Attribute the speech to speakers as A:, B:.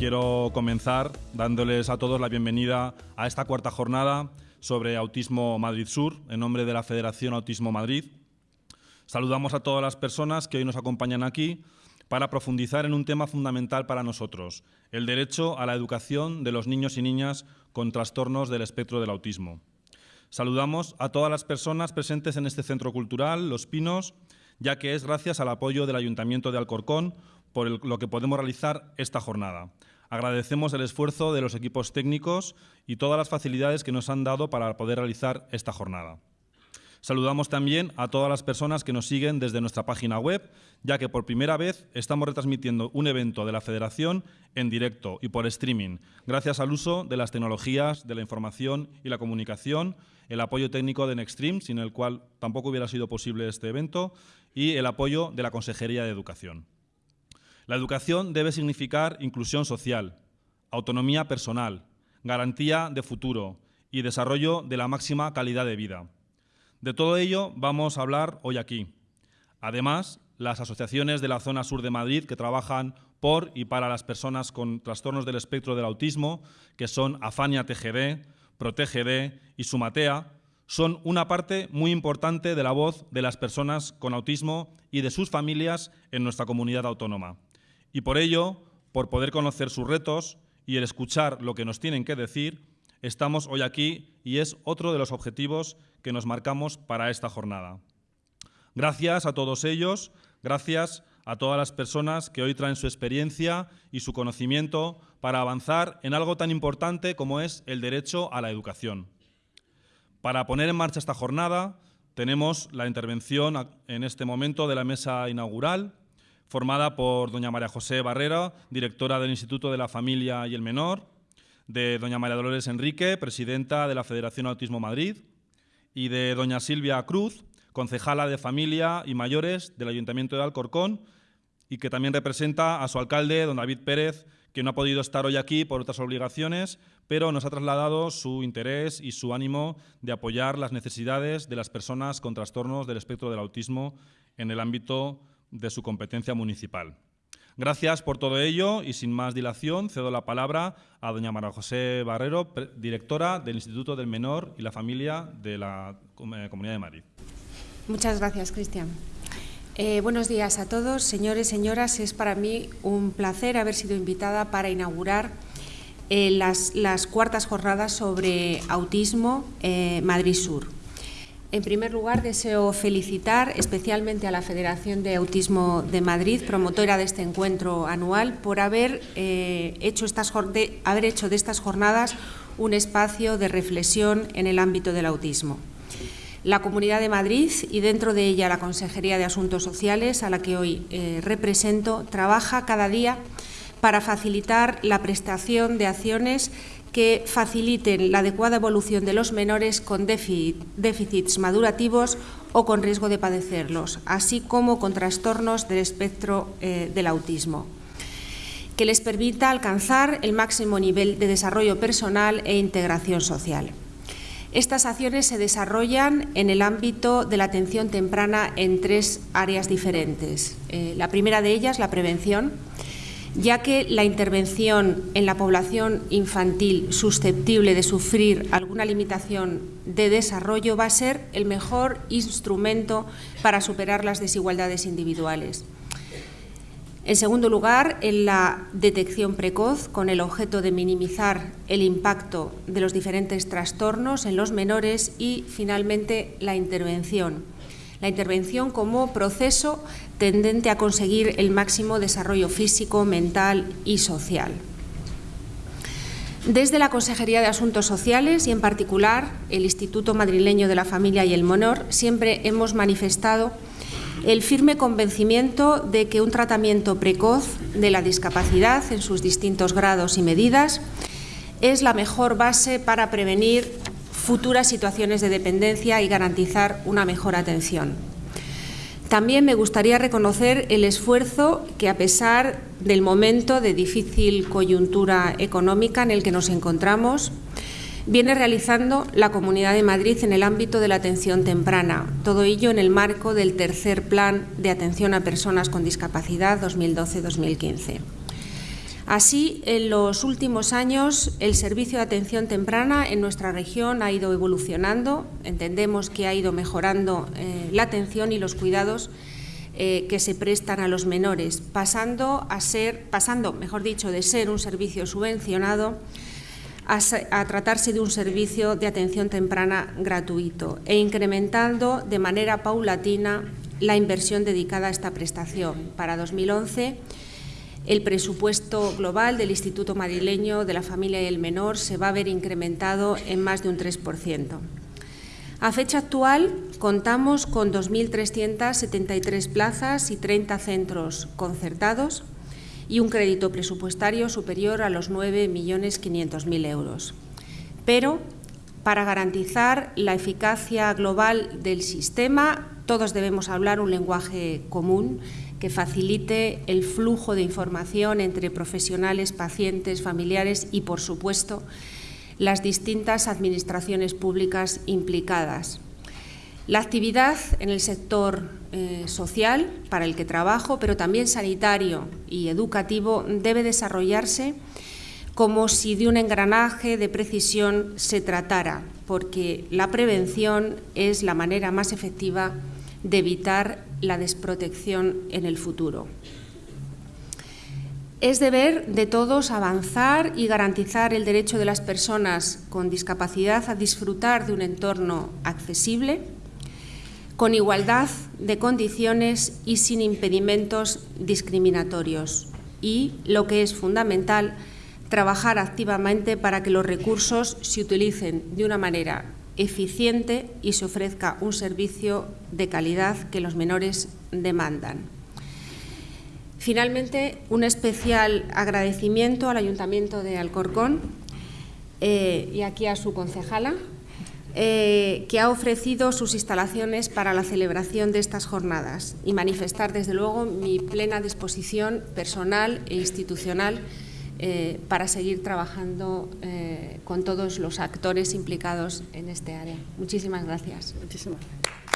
A: quiero comenzar dándoles a todos la bienvenida a esta cuarta jornada sobre Autismo Madrid Sur, en nombre de la Federación Autismo Madrid. Saludamos a todas las personas que hoy nos acompañan aquí para profundizar en un tema fundamental para nosotros, el derecho a la educación de los niños y niñas con trastornos del espectro del autismo. Saludamos a todas las personas presentes en este centro cultural, Los Pinos, ya que es gracias al apoyo del Ayuntamiento de Alcorcón por lo que podemos realizar esta jornada. Agradecemos el esfuerzo de los equipos técnicos y todas las facilidades que nos han dado para poder realizar esta jornada. Saludamos también a todas las personas que nos siguen desde nuestra página web, ya que por primera vez estamos retransmitiendo un evento de la Federación en directo y por streaming, gracias al uso de las tecnologías de la información y la comunicación, el apoyo técnico de Nextream, sin el cual tampoco hubiera sido posible este evento, y el apoyo de la Consejería de Educación. La educación debe significar inclusión social, autonomía personal, garantía de futuro y desarrollo de la máxima calidad de vida. De todo ello vamos a hablar hoy aquí. Además, las asociaciones de la zona sur de Madrid que trabajan por y para las personas con trastornos del espectro del autismo, que son Afania TGD, ProTGD y Sumatea, son una parte muy importante de la voz de las personas con autismo y de sus familias en nuestra comunidad autónoma. Y por ello, por poder conocer sus retos y el escuchar lo que nos tienen que decir, estamos hoy aquí y es otro de los objetivos que nos marcamos para esta jornada. Gracias a todos ellos, gracias a todas las personas que hoy traen su experiencia y su conocimiento para avanzar en algo tan importante como es el derecho a la educación. Para poner en marcha esta jornada tenemos la intervención en este momento de la mesa inaugural, formada por doña María José Barrera, directora del Instituto de la Familia y el Menor, de doña María Dolores Enrique, presidenta de la Federación Autismo Madrid, y de doña Silvia Cruz, concejala de Familia y Mayores del Ayuntamiento de Alcorcón, y que también representa a su alcalde, don David Pérez, que no ha podido estar hoy aquí por otras obligaciones, pero nos ha trasladado su interés y su ánimo de apoyar las necesidades de las personas con trastornos del espectro del autismo en el ámbito de su competencia municipal. Gracias por todo ello y sin más dilación cedo la palabra a doña María José Barrero, directora del Instituto del Menor y la Familia de la eh, Comunidad de Madrid.
B: Muchas gracias, Cristian. Eh, buenos días a todos, señores, señoras. Es para mí un placer haber sido invitada para inaugurar eh, las, cuartas jornadas sobre autismo Madrid Sur. En primer lugar, deseo felicitar especialmente a la Federación de Autismo de Madrid, promotora de este encuentro anual, por haber, eh, haber hecho de estas jornadas un espacio de reflexión en el ámbito del autismo. La Comunidad de Madrid y dentro de ella la Consejería de Asuntos Sociales, a la que hoy eh, represento, trabaja cada día para facilitar la prestación de acciones que faciliten la adecuada evolución de los menores con déficits madurativos o con riesgo de padecerlos, así como con trastornos del espectro eh, del autismo que les permita alcanzar el máximo nivel de desarrollo personal e integración social. Estas acciones se desarrollan en el ámbito de la atención temprana en tres áreas diferentes. Eh, la primera de ellas, la prevención, ya que la intervención en la población infantil susceptible de sufrir alguna limitación de desarrollo va a ser el mejor instrumento para superar las desigualdades individuales. En segundo lugar, en la detección precoz, con el objeto de minimizar el impacto de los diferentes trastornos en los menores y, finalmente, la intervención la intervención como proceso tendente a conseguir el máximo desarrollo físico, mental y social. Desde la Consejería de Asuntos Sociales y en particular el Instituto Madrileño de la Familia y el Monor siempre hemos manifestado el firme convencimiento de que un tratamiento precoz de la discapacidad en sus distintos grados y medidas es la mejor base para prevenir futuras situaciones de dependencia y garantizar una mejor atención. También me gustaría reconocer el esfuerzo que, a pesar del momento de difícil coyuntura económica en el que nos encontramos, viene realizando la Comunidad de Madrid en el ámbito de la atención temprana, todo ello en el marco del tercer Plan de Atención a Personas con Discapacidad 2012-2015. Así, en los últimos años, el servicio de atención temprana en nuestra región ha ido evolucionando. Entendemos que ha ido mejorando eh, la atención y los cuidados eh, que se prestan a los menores, pasando a ser, pasando, mejor dicho, de ser un servicio subvencionado a, tratarse de un servicio de atención temprana gratuito e incrementando de manera paulatina la inversión dedicada a esta prestación. Para 2011 el presupuesto global del Instituto Madrileño de la Familia y el Menor se va a ver incrementado en más de un 3%. A fecha actual contamos con 2.373 plazas y 30 centros concertados y un crédito presupuestario superior a los 9.500.000 euros. Pero para garantizar la eficacia global del sistema, todos debemos hablar un lenguaje común que facilite el flujo de información entre profesionales, pacientes, familiares y, por supuesto, las distintas administraciones públicas implicadas. La actividad en el sector eh, social para el que trabajo, pero también sanitario y educativo, debe desarrollarse como si de un engranaje de precisión se tratara, porque la prevención es la manera más efectiva de evitar la desprotección en el futuro. Es deber de todos avanzar y garantizar el derecho de las personas con discapacidad a disfrutar de un entorno accesible, con igualdad de condiciones y sin impedimentos discriminatorios. Y, lo que es fundamental, trabajar activamente para que los recursos se utilicen de una manera eficiente y se ofrezca un servicio de calidad que los menores demandan. Finalmente, un especial agradecimiento al Ayuntamiento de Alcorcón eh, y aquí a su concejala, eh, que ha ofrecido sus instalaciones para la celebración de estas jornadas y manifestar, desde luego, mi plena disposición personal e institucional eh, para seguir trabajando eh, con todos los actores implicados en este área. Muchísimas gracias.
C: Muchísimas gracias.